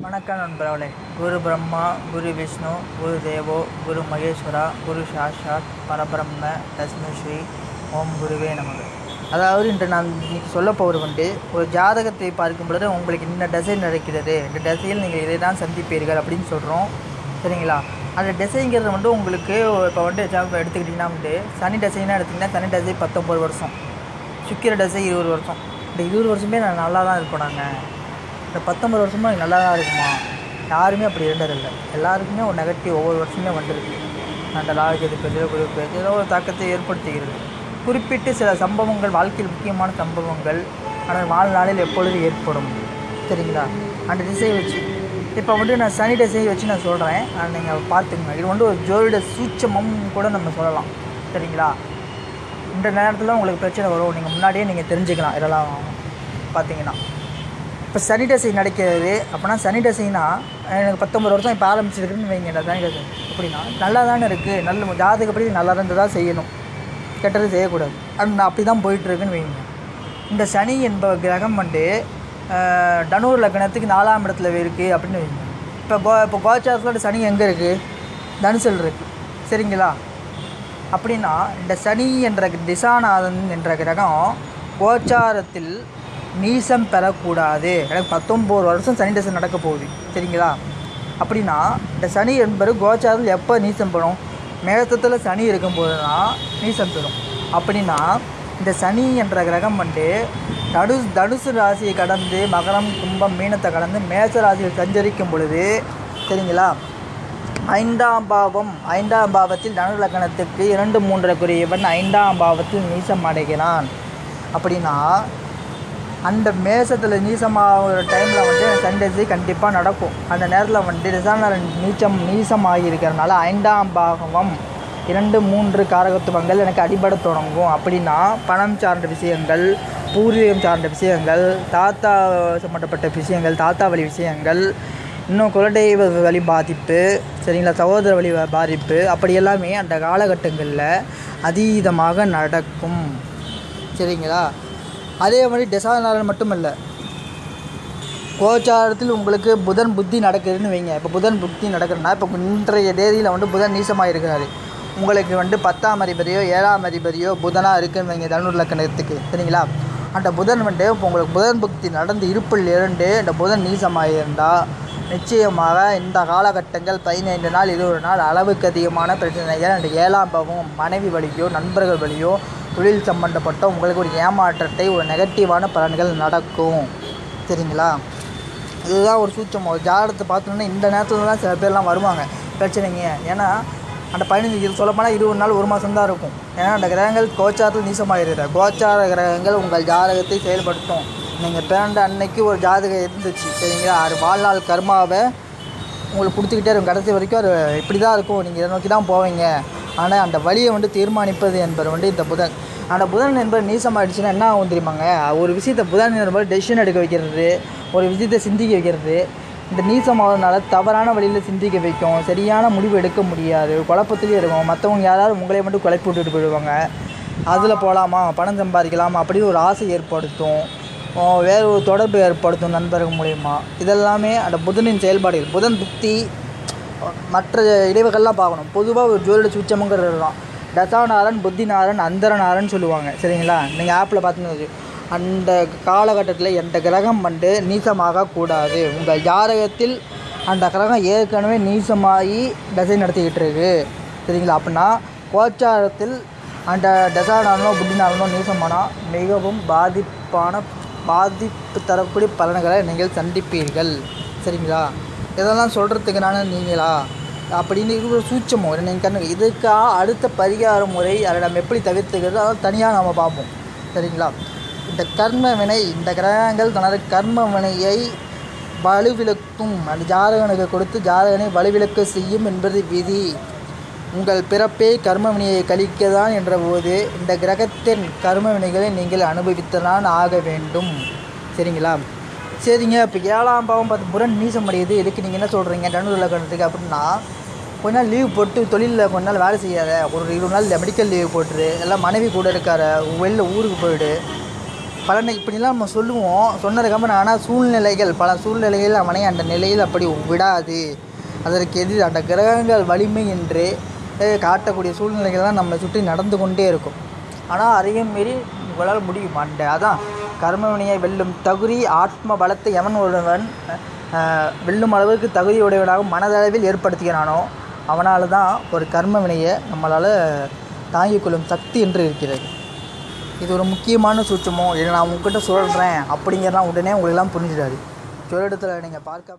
வணக்கம் நண்பர்களே. குரு பிரம்மா குரு விஷ்ணு குரு தேவோ குரு மகேஸ்வரா குரு சாஷாத் பரபிரம்ம தஸ்மை ஸ்ரீ ஓம் குருவே நமக்கு அதாவது இன்று நான் இன்னைக்கு சொல்ல போவது வந்து ஒரு ஜாதகத்தை பார்க்கும் பொழுது உங்களுக்கு இந்த டசை நடக்கிறது இந்த டசையில் நீங்கள் இதை தான் சந்திப்பீர்கள் அப்படின்னு சொல்கிறோம் சரிங்களா? அந்த டிசைங்கிறது வந்து உங்களுக்கு இப்போ வந்து எக்ஸாம்பிள் எடுத்துக்கிட்டிங்கன்னா வந்து சனி டிசைனாக எடுத்திங்கன்னா சனி டிசை பத்தொம்பது வருஷம். சுக்கிர டிசை இருபது வருஷம். இந்த இருபது வருஷமே நான் நல்லா தான் இருப்போம் நாங்கள் இந்த பத்தொம்பது வருஷமும் எனக்கு நல்லா தான் இருக்குமா? யாருமே அப்படி இருந்ததில்லை. எல்லாருக்குமே ஒரு நெகட்டிவ் ஒவ்வொரு வருஷமே வந்திருக்கு. அந்த லாஜது பெரிய குறிப்பு ஏதோ ஒரு தாக்கத்தை ஏற்படுத்துகிறது. குறிப்பிட்டு சில சம்பவங்கள் வாழ்க்கையில் முக்கியமான சம்பவங்கள் ஆனால் வாழ்நாளில் எப்பொழுது ஏற்படும்? சரிங்களா? அந்த திசையை வச்சு. இப்போ வந்து நான் சனி திசையை வச்சு நான் சொல்கிறேன் நீங்கள் பார்த்துங்க இது வந்து ஒரு ஜோதிட சூட்சமும் கூட நம்ம சொல்லலாம். சரிங்களா? இந்த நேரத்தில் உங்களுக்கு பிரச்சனை வரும். நீங்கள் முன்னாடியே நீங்கள் தெரிஞ்சுக்கலாம். இதெல்லாம் பார்த்தீங்கன்னா. இப்போ சானிடைசிங் நடக்கிறது. அப்படின்னா சானிடைசிங்னா எனக்கு பத்தொம்பது வருஷம் இப்போ ஆரம்பிச்சிருக்குன்னு வைங்க இந்த சனி அப்படின்னா நல்லா தானே இருக்குது நல்ல ஜாதகப்படி நல்லா இருந்ததாக செய்யணும். கெட்டது செய்யக்கூடாது. அது நான் அப்படி தான் போயிட்டுருக்குன்னு வைங்க. இந்த சனி என்ப கிரகம் வந்து டனூர் லக்னத்துக்கு நாலாம் இடத்துல இருக்குது அப்படின்னு வைங்க. இப்போ கோ இப்போ கோச்சாரத்தில் சனி எங்கே இருக்குது தனுசல் இருக்குது சரிங்களா? அப்படின்னா இந்த சனி என்ற திசாநாதன் என்ற கிரகம் கோச்சாரத்தில் நீசம் பெறக்கூடாது எனக்கு பத்தொம்போது வருஷம் சனி தசை நடக்க போகுது. சரிங்களா? அப்படின்னா இந்த சனி என்பது கோச்சாரத்தில் எப்போ நீசம் பெறும்? மேகத்தத்தில் சனி இருக்கும்போது தான் நீசம் பெறும். அப்படின்னா இந்த சனி என்ற கிரகம் வந்து தடு தனுசு ராசியை கடந்து மகரம் கும்பம் மீனத்தை கடந்து மேச ராசியில் சஞ்சரிக்கும் பொழுது சரிங்களா? ஐந்தாம் பாவம் ஐந்தாம் பாவத்தில் தனு லக்கணத்துக்கு இரண்டு மூன்றக்குரியவன் ஐந்தாம் பாவத்தில் நீசம் அடைகிறான். அப்படின்னா அந்த மேசத்தில் நீசமாகிற டைமில் வந்து சண்டேஸு கண்டிப்பாக நடக்கும். அந்த நேரத்தில் வந்து ரிசானரன் நீச்சம் நீசமாகி இருக்கிறனால ஐந்தாம் பாகவம் இரண்டு மூன்று காரகத்துவங்கள் எனக்கு அடிபட தொடங்கும். அப்படின்னா பணம் சார்ந்த விஷயங்கள் பூர்வீகம் சார்ந்த விஷயங்கள் தாத்தா சம்மந்தப்பட்ட விஷயங்கள் தாத்தா வழி விஷயங்கள் இன்னும் குலதெய்வ வழி பாதிப்பு சரிங்களா சகோதர வழி பாதிப்பு அப்படி எல்லாமே அந்த காலகட்டங்களில் அதீதமாக நடக்கும். சரிங்களா? அதே மாதிரி டெசாநாளன் மட்டும் இல்லை கோச்சாரத்தில் உங்களுக்கு புதன் புத்தி நடக்குதுன்னு வைங்க. இப்போ புதன் புத்தி நடக்குதுன்னா இப்போ இன்றைய தேதியில் வந்து புதன் நீசமாக இருக்கிறாரு உங்களுக்கு வந்து பத்தாம் அதிபதியோ ஏழாம் அதிபதியோ புதனாக இருக்குன்னு வைங்க தனுர் லக்கணத்துக்கு. சரிங்களா? அந்த புதன் வந்து இப்போ உங்களுக்கு புதன் புக்தி நடந்து இருப்பில் இருந்து அந்த புதன் நீசமாக இருந்தால் நிச்சயமாக இந்த காலகட்டங்கள் பதினைந்து நாள் இருபது நாள் அளவுக்கு அதிகமான பிரச்சனைகள் அந்த ஏழாம் பாவம் மனைவி வழியோ நண்பர்கள் வழியோ தொழில் சம்பந்தப்பட்ட உங்களுக்கு ஒரு ஏமாற்றத்தை ஒரு நெகட்டிவான பலன்கள் நடக்கும். சரிங்களா? இதுதான் ஒரு சூச்சம் ஒரு ஜாதகத்தை பார்த்தோன்னா இந்த நேரத்தில் தான் சில பேர்லாம் வருவாங்க. பிரச்சனைங்க. ஏன்னா அந்த பதினஞ்சு இது சொல்லப்போனால் இருபது நாள் ஒரு மாதம் தான் இருக்கும். ஏன்னா அந்த கிரகங்கள் கோச்சாரத்தில் நீசமாகிறது கோச்சார கிரகங்கள் உங்கள் ஜாதகத்தை செயல்படுத்தும். நீங்கள் பிறந்த அன்னைக்கு ஒரு ஜாதகம் இருந்துச்சு. சரிங்களா? அது வாழ்நாள் கர்மாவை உங்களுக்கு கொடுத்துக்கிட்டே இருக்கும். கடைசி வரைக்கும் அது இப்படி தான் இருக்கும். நீங்கள் இதை நோக்கி தான் போவீங்க. ஆனால் அந்த வழியை வந்து தீர்மானிப்பது என்பது வந்து இந்த புதன். அந்த புதன் என்பது நீசமாயிடுச்சுன்னா என்ன ஆகும் தெரியுமாங்க? ஒரு விஷயத்தை புதன் என்பது டெசிஷன் எடுக்க வைக்கிறது ஒரு விஷயத்தை சிந்திக்க வைக்கிறது. இந்த நீசமாகறதுனால தவறான வழியில் சிந்திக்க வைக்கும் சரியான முடிவு எடுக்க முடியாது குழப்பத்துலேயே இருக்கும். மற்றவங்க யாராவது உங்களை மட்டும் குழப்பி விட்டுட்டு போயிடுவாங்க. அதில் போகலாமா பணம் சம்பாதிக்கலாமா? அப்படின்னு ஒரு ஆசை ஏற்படுத்தும். வேறு ஒரு தொடர்பு ஏற்படுத்தும் நண்பர்கள் மூலயமா. இதெல்லாமே அந்த புதனின் செயல்பாடுகள். புதன் புத்தி மற்ற இடைவுகள்லாம் பார்க்கணும். பொதுவாக ஒரு ஜோதிட சுச்சமுங்கிறது தான். தசாநாதன் புத்திநாதன் அந்தரநாதன் சொல்லுவாங்க. சரிங்களா? நீங்கள் ஆப்பில் பார்த்தீங்கன்னா அந்த காலகட்டத்தில் எந்த கிரகம் வந்து நீசமாக கூடாது. உங்கள் ஜாதகத்தில் அந்த கிரகம் ஏற்கனவே நீசமாகி தசை நடத்திக்கிட்டு இருக்கு. சரிங்களா? அப்படின்னா கோச்சாரத்தில் அந்த தசாநாதனோ புத்திநாதனோ நீசமானால் மிகவும் பாதிப்பான பாதிப்பு தரக்கூடிய பலன்களை நீங்கள் சந்திப்பீர்கள். சரிங்களா? இதெல்லாம் சொல்கிறதுக்கு நான் நீங்களா? அப்படின்னு இருக்கிற ஒரு சூட்சமோ நீங்கள் கண்ணு இதுக்காக அடுத்த பரிகார முறை அதை நம்ம எப்படி தவிர்த்துக்கிறது அதை தனியாக நம்ம பார்ப்போம். சரிங்களா? இந்த கர்ம வினை இந்த கிரகங்கள் தனது கர்ம வினையை வலுவிலக்கும் அந்த ஜாதகனுக்கு கொடுத்து ஜாதகனை வலுவிலக்க செய்யும் என்பது விதி. உங்கள் பிறப்பே கர்ம வினையை கழிக்க தான் என்ற போது இந்த கிரகத்தின் கர்ம வினைகளை நீங்கள் அனுபவித்துதான் ஆக வேண்டும். சரிங்களா? சரிங்க இப்போ ஏழாம் பாவம் பார்த்து புறன் மீசம் அடையுது இதுக்கு நீங்கள் என்ன சொல்கிறீங்க டனூரில் லக்கணத்துக்கு அப்படின்னா கொஞ்ச நாள் லீவ் போட்டு தொழிலில் கொஞ்ச நாள் வேலை செய்யாத. ஒரு இருபது நாள் மெடிக்கல் லீவ் போட்டுரு. எல்லாம் மனைவி கூட இருக்கார வெளில ஊருக்கு போயிடு. பல இப்படிலாம் நம்ம சொல்லுவோம். சொன்னதுக்கப்புறம் ஆனால் சூழ்நிலைகள் பல சூழ்நிலைகள் அவனை அந்த நிலையில் அப்படி விடாது. அதற்கு எதிர் அந்த கிரகங்கள் வலிமை என்று காட்டக்கூடிய சூழ்நிலைகள்லாம் நம்மளை சுற்றி நடந்து கொண்டே இருக்கும். ஆனால் அதையும் மீறி உங்களால் முடியும்? அந்த அதான். கர்மவினையை வெல்லும் தகுதி ஆத்ம பலத்தை எவன் ஒருவன் வெல்லும் அளவுக்கு தகுதியுடையவனாக மனதளவில் ஏற்படுத்துகிறானோ அவனால் தான் ஒரு கர்ம வினையை நம்மளால் தாங்கிக் கொள்ளும் சக்தி என்று இருக்கிறது. இது ஒரு முக்கியமான சூட்சமோ இதை நான் உங்ககிட்ட சொல்கிறேன் அப்படிங்கிறலாம் உடனே உங்களுக்கெல்லாம் புரிஞ்சிடாது. சொல்லிடத்தில் நீங்கள் பார்க்க